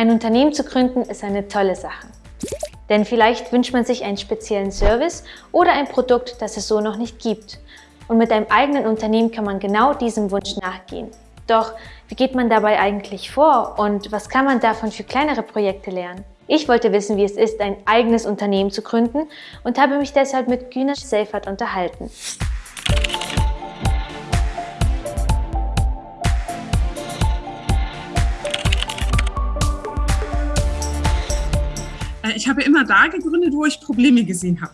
Ein Unternehmen zu gründen ist eine tolle Sache. Denn vielleicht wünscht man sich einen speziellen Service oder ein Produkt, das es so noch nicht gibt. Und mit einem eigenen Unternehmen kann man genau diesem Wunsch nachgehen. Doch wie geht man dabei eigentlich vor und was kann man davon für kleinere Projekte lernen? Ich wollte wissen, wie es ist, ein eigenes Unternehmen zu gründen und habe mich deshalb mit Günesh Seifert unterhalten. Ich habe immer da gegründet, wo ich Probleme gesehen habe.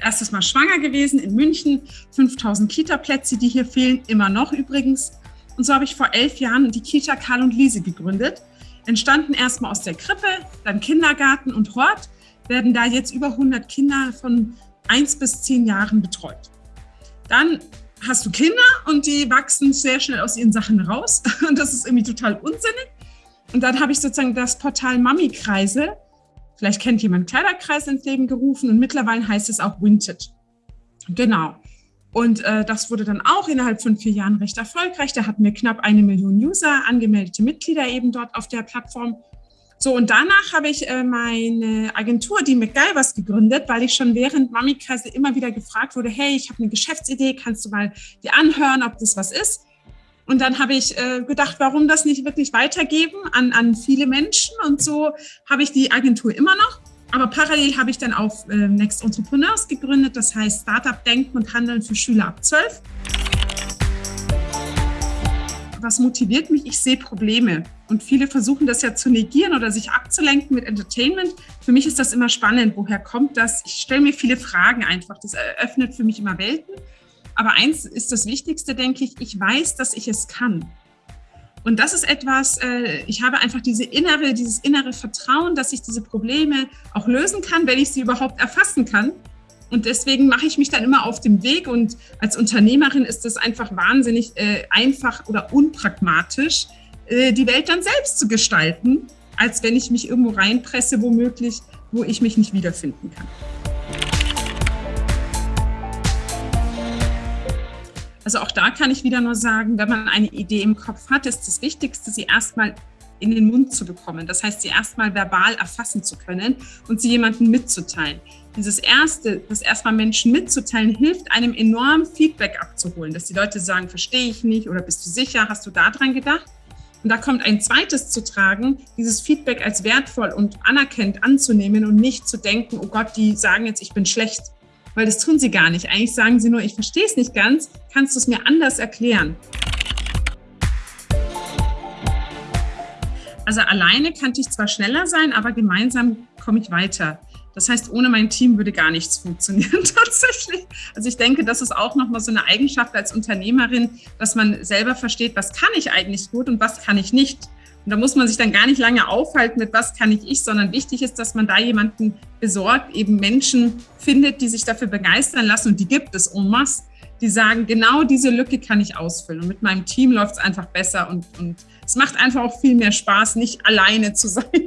Erstes Mal schwanger gewesen in München, 5000 Kita-Plätze, die hier fehlen, immer noch übrigens. Und so habe ich vor elf Jahren die Kita Karl und Liese gegründet. Entstanden erstmal aus der Krippe, dann Kindergarten und Hort, werden da jetzt über 100 Kinder von 1 bis 10 Jahren betreut. Dann hast du Kinder und die wachsen sehr schnell aus ihren Sachen raus. Und das ist irgendwie total unsinnig. Und dann habe ich sozusagen das Portal Mami-Kreise Vielleicht kennt jemand Kleiderkreis ins Leben gerufen und mittlerweile heißt es auch Vintage. Genau. Und äh, das wurde dann auch innerhalb von vier Jahren recht erfolgreich. Da hatten wir knapp eine Million User, angemeldete Mitglieder eben dort auf der Plattform. So, und danach habe ich äh, meine Agentur, die McGyvers, gegründet, weil ich schon während Mami-Kreise immer wieder gefragt wurde, hey, ich habe eine Geschäftsidee, kannst du mal dir anhören, ob das was ist? Und dann habe ich äh, gedacht, warum das nicht wirklich weitergeben an, an viele Menschen. Und so habe ich die Agentur immer noch. Aber parallel habe ich dann auch äh, Next Entrepreneurs gegründet, das heißt Startup Denken und Handeln für Schüler ab 12. Was motiviert mich? Ich sehe Probleme. Und viele versuchen das ja zu negieren oder sich abzulenken mit Entertainment. Für mich ist das immer spannend. Woher kommt das? Ich stelle mir viele Fragen einfach. Das eröffnet für mich immer Welten. Aber eins ist das Wichtigste, denke ich, ich weiß, dass ich es kann. Und das ist etwas, äh, ich habe einfach diese innere, dieses innere Vertrauen, dass ich diese Probleme auch lösen kann, wenn ich sie überhaupt erfassen kann. Und deswegen mache ich mich dann immer auf den Weg. Und als Unternehmerin ist es einfach wahnsinnig äh, einfach oder unpragmatisch, äh, die Welt dann selbst zu gestalten, als wenn ich mich irgendwo reinpresse, womöglich, wo ich mich nicht wiederfinden kann. Also auch da kann ich wieder nur sagen, wenn man eine Idee im Kopf hat, ist das Wichtigste, sie erstmal in den Mund zu bekommen. Das heißt, sie erstmal verbal erfassen zu können und sie jemandem mitzuteilen. Dieses Erste, das erstmal Menschen mitzuteilen, hilft einem enorm Feedback abzuholen, dass die Leute sagen, verstehe ich nicht oder bist du sicher, hast du daran gedacht? Und da kommt ein zweites zu tragen, dieses Feedback als wertvoll und anerkennt anzunehmen und nicht zu denken, oh Gott, die sagen jetzt, ich bin schlecht weil das tun sie gar nicht. Eigentlich sagen sie nur, ich verstehe es nicht ganz, kannst du es mir anders erklären? Also alleine kann ich zwar schneller sein, aber gemeinsam komme ich weiter. Das heißt, ohne mein Team würde gar nichts funktionieren tatsächlich. Also ich denke, das ist auch nochmal so eine Eigenschaft als Unternehmerin, dass man selber versteht, was kann ich eigentlich gut und was kann ich nicht. Und da muss man sich dann gar nicht lange aufhalten mit, was kann ich ich, sondern wichtig ist, dass man da jemanden besorgt, eben Menschen findet, die sich dafür begeistern lassen und die gibt es en masse, die sagen, genau diese Lücke kann ich ausfüllen. Und mit meinem Team läuft es einfach besser und, und es macht einfach auch viel mehr Spaß, nicht alleine zu sein.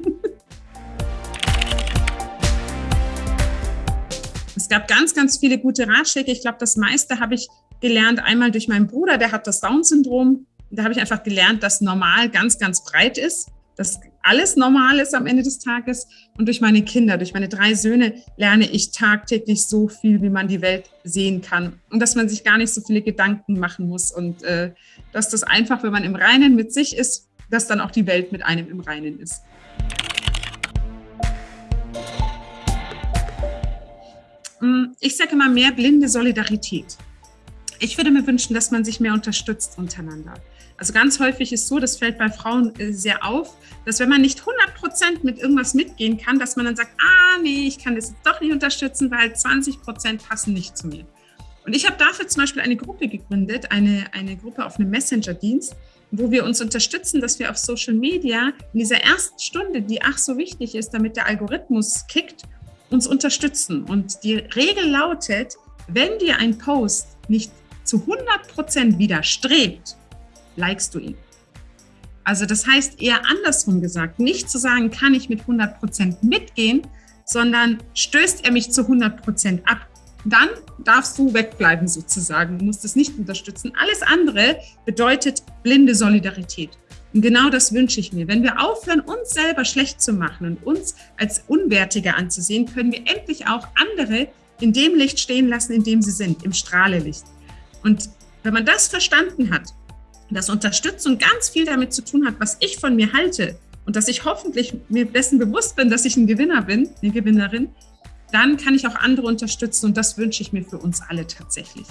Es gab ganz, ganz viele gute Ratschläge. Ich glaube, das meiste habe ich gelernt einmal durch meinen Bruder, der hat das Down-Syndrom da habe ich einfach gelernt, dass normal ganz, ganz breit ist, dass alles normal ist am Ende des Tages. Und durch meine Kinder, durch meine drei Söhne lerne ich tagtäglich so viel, wie man die Welt sehen kann. Und dass man sich gar nicht so viele Gedanken machen muss. Und äh, dass das einfach, wenn man im Reinen mit sich ist, dass dann auch die Welt mit einem im Reinen ist. Hm, ich sage immer mehr blinde Solidarität. Ich würde mir wünschen, dass man sich mehr unterstützt untereinander. Also ganz häufig ist so, das fällt bei Frauen äh, sehr auf, dass wenn man nicht 100 Prozent mit irgendwas mitgehen kann, dass man dann sagt, ah nee, ich kann das doch nicht unterstützen, weil 20 Prozent passen nicht zu mir. Und ich habe dafür zum Beispiel eine Gruppe gegründet, eine, eine Gruppe auf einem Messenger-Dienst, wo wir uns unterstützen, dass wir auf Social Media in dieser ersten Stunde, die ach so wichtig ist, damit der Algorithmus kickt, uns unterstützen. Und die Regel lautet, wenn dir ein Post nicht zu 100 Prozent widerstrebt, likest du ihn. Also das heißt eher andersrum gesagt, nicht zu sagen, kann ich mit 100 Prozent mitgehen, sondern stößt er mich zu 100 Prozent ab. Dann darfst du wegbleiben sozusagen, du musst es nicht unterstützen. Alles andere bedeutet blinde Solidarität. Und genau das wünsche ich mir. Wenn wir aufhören, uns selber schlecht zu machen und uns als Unwertige anzusehen, können wir endlich auch andere in dem Licht stehen lassen, in dem sie sind, im Strahlelicht. Und wenn man das verstanden hat, dass Unterstützung ganz viel damit zu tun hat, was ich von mir halte und dass ich hoffentlich mir dessen bewusst bin, dass ich ein Gewinner bin, eine Gewinnerin, dann kann ich auch andere unterstützen und das wünsche ich mir für uns alle tatsächlich.